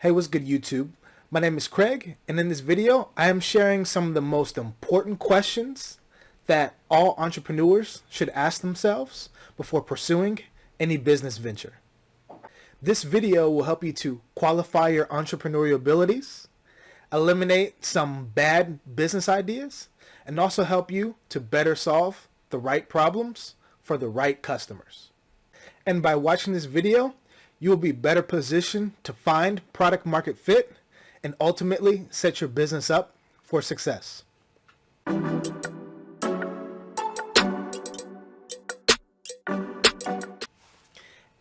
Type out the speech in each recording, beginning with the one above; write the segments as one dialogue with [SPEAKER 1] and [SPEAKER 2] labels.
[SPEAKER 1] Hey, what's good YouTube? My name is Craig, and in this video, I am sharing some of the most important questions that all entrepreneurs should ask themselves before pursuing any business venture. This video will help you to qualify your entrepreneurial abilities, eliminate some bad business ideas, and also help you to better solve the right problems for the right customers. And by watching this video, you will be better positioned to find product market fit and ultimately set your business up for success.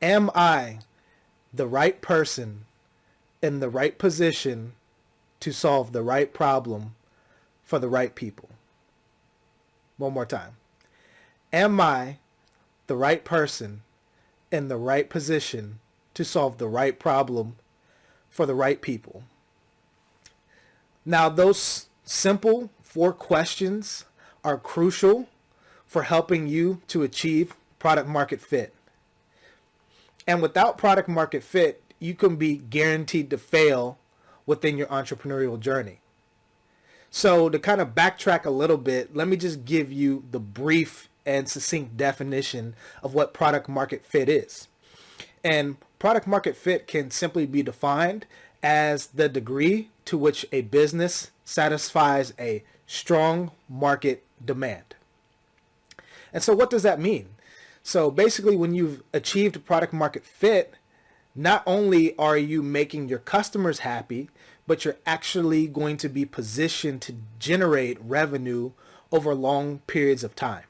[SPEAKER 1] Am I the right person in the right position to solve the right problem for the right people? One more time. Am I the right person in the right position to solve the right problem for the right people. Now, those simple four questions are crucial for helping you to achieve product market fit. And without product market fit, you can be guaranteed to fail within your entrepreneurial journey. So to kind of backtrack a little bit, let me just give you the brief and succinct definition of what product market fit is. And product market fit can simply be defined as the degree to which a business satisfies a strong market demand. And so what does that mean? So basically when you've achieved product market fit, not only are you making your customers happy, but you're actually going to be positioned to generate revenue over long periods of time.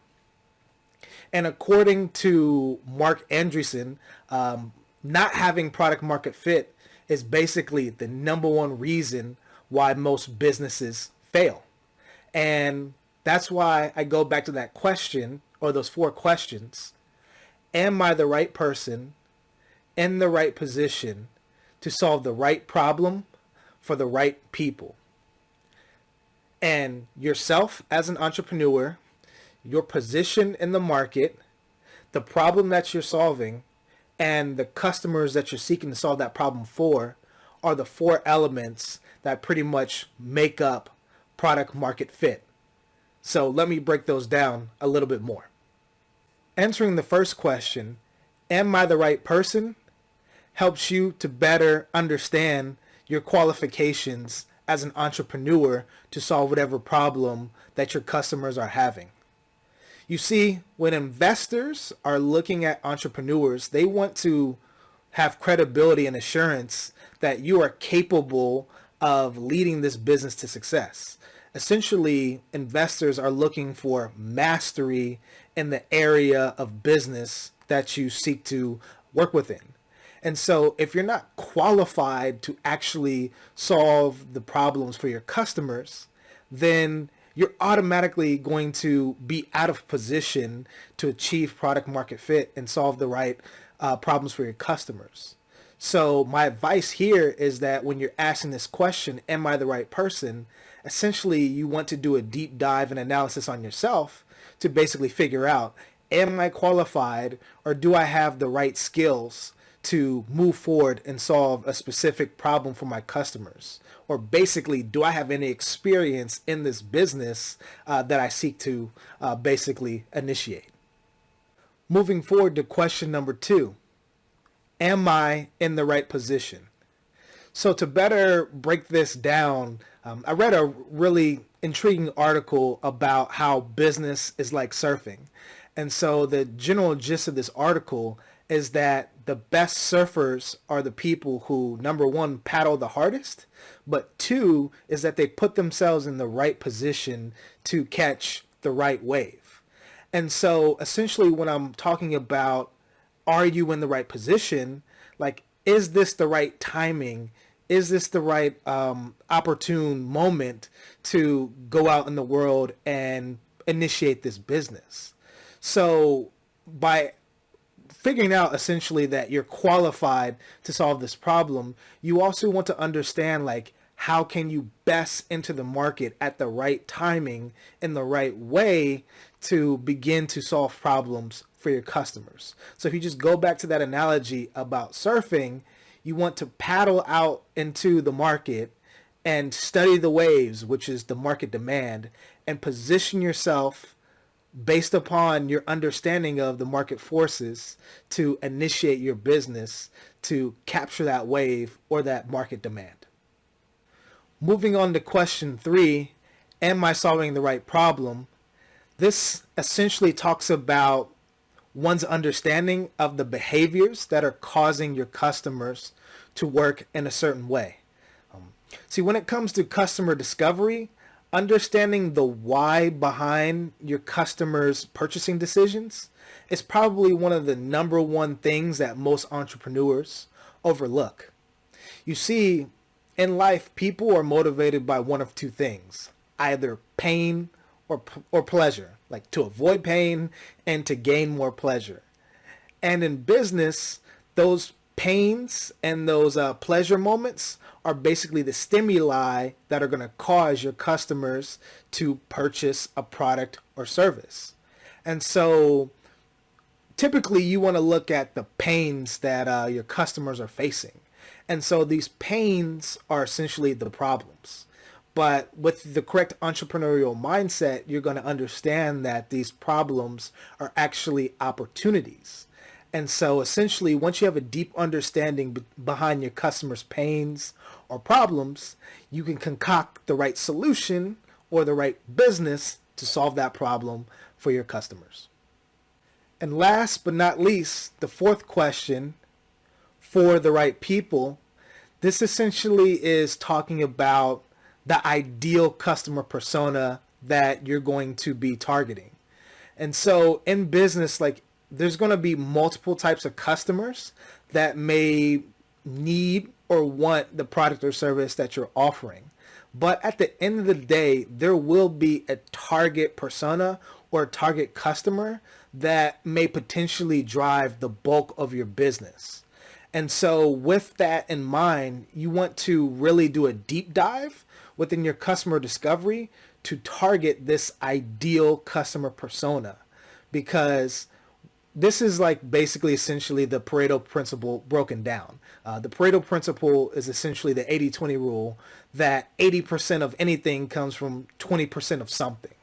[SPEAKER 1] And according to Marc Andreessen, um, not having product market fit is basically the number one reason why most businesses fail. And that's why I go back to that question or those four questions. Am I the right person in the right position to solve the right problem for the right people? And yourself as an entrepreneur your position in the market, the problem that you're solving, and the customers that you're seeking to solve that problem for are the four elements that pretty much make up product market fit. So let me break those down a little bit more. Answering the first question, am I the right person, helps you to better understand your qualifications as an entrepreneur to solve whatever problem that your customers are having. You see, when investors are looking at entrepreneurs, they want to have credibility and assurance that you are capable of leading this business to success. Essentially, investors are looking for mastery in the area of business that you seek to work within. And so if you're not qualified to actually solve the problems for your customers, then you're automatically going to be out of position to achieve product market fit and solve the right uh, problems for your customers. So my advice here is that when you're asking this question, am I the right person? Essentially, you want to do a deep dive and analysis on yourself to basically figure out, am I qualified or do I have the right skills to move forward and solve a specific problem for my customers? Or basically, do I have any experience in this business uh, that I seek to uh, basically initiate? Moving forward to question number two, am I in the right position? So to better break this down, um, I read a really intriguing article about how business is like surfing. And so the general gist of this article is that the best surfers are the people who number one paddle the hardest but two is that they put themselves in the right position to catch the right wave. And so essentially when i'm talking about are you in the right position like is this the right timing? Is this the right um, opportune moment to go out in the world and initiate this business? So by figuring out essentially that you're qualified to solve this problem, you also want to understand like how can you best enter the market at the right timing in the right way to begin to solve problems for your customers. So if you just go back to that analogy about surfing, You want to paddle out into the market and study the waves, which is the market demand, and position yourself based upon your understanding of the market forces to initiate your business to capture that wave or that market demand. Moving on to question three, am I solving the right problem? This essentially talks about one's understanding of the behaviors that are causing your customers to work in a certain way. Um, see, when it comes to customer discovery, understanding the why behind your customers' purchasing decisions is probably one of the number one things that most entrepreneurs overlook. You see, in life, people are motivated by one of two things, either pain or, or pleasure, like to avoid pain and to gain more pleasure. And in business, those pains and those uh, pleasure moments are basically the stimuli that are going to cause your customers to purchase a product or service. And so typically you want to look at the pains that uh, your customers are facing. And so these pains are essentially the problems. But with the correct entrepreneurial mindset, you're going to understand that these problems are actually opportunities. And so essentially, once you have a deep understanding behind your customers' pains or problems, you can concoct the right solution or the right business to solve that problem for your customers. And last but not least, the fourth question for the right people, this essentially is talking about the ideal customer persona that you're going to be targeting. And so in business, like there's going to be multiple types of customers that may need or want the product or service that you're offering. But at the end of the day, there will be a target persona or a target customer that may potentially drive the bulk of your business. And so with that in mind, you want to really do a deep dive within your customer discovery to target this ideal customer persona because this is like basically essentially the Pareto principle broken down. Uh, the Pareto principle is essentially the 80-20 rule that 80% of anything comes from 20% of something.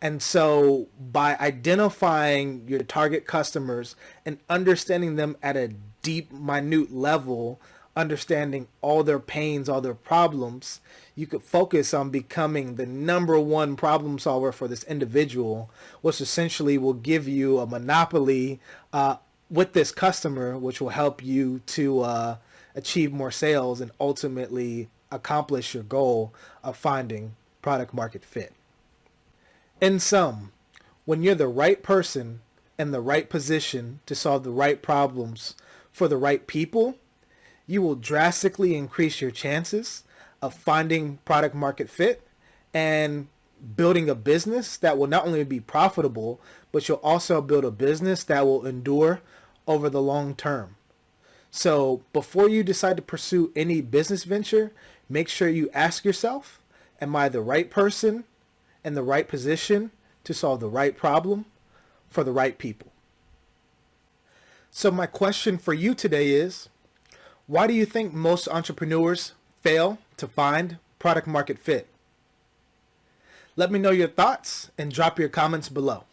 [SPEAKER 1] And so by identifying your target customers and understanding them at a deep, minute level, understanding all their pains, all their problems, you could focus on becoming the number one problem solver for this individual, which essentially will give you a monopoly uh, with this customer, which will help you to uh, achieve more sales and ultimately accomplish your goal of finding product market fit. In sum, when you're the right person in the right position to solve the right problems for the right people, you will drastically increase your chances of finding product market fit and building a business that will not only be profitable, but you'll also build a business that will endure over the long term. So before you decide to pursue any business venture, make sure you ask yourself, am I the right person in the right position to solve the right problem for the right people? So my question for you today is, why do you think most entrepreneurs fail to find product market fit? Let me know your thoughts and drop your comments below.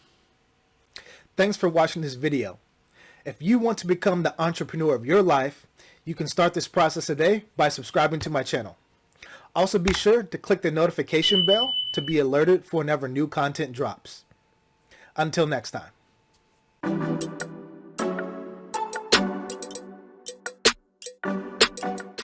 [SPEAKER 1] Thanks for watching this video. If you want to become the entrepreneur of your life, you can start this process today by subscribing to my channel. Also be sure to click the notification bell to be alerted for whenever new content drops. Until next time.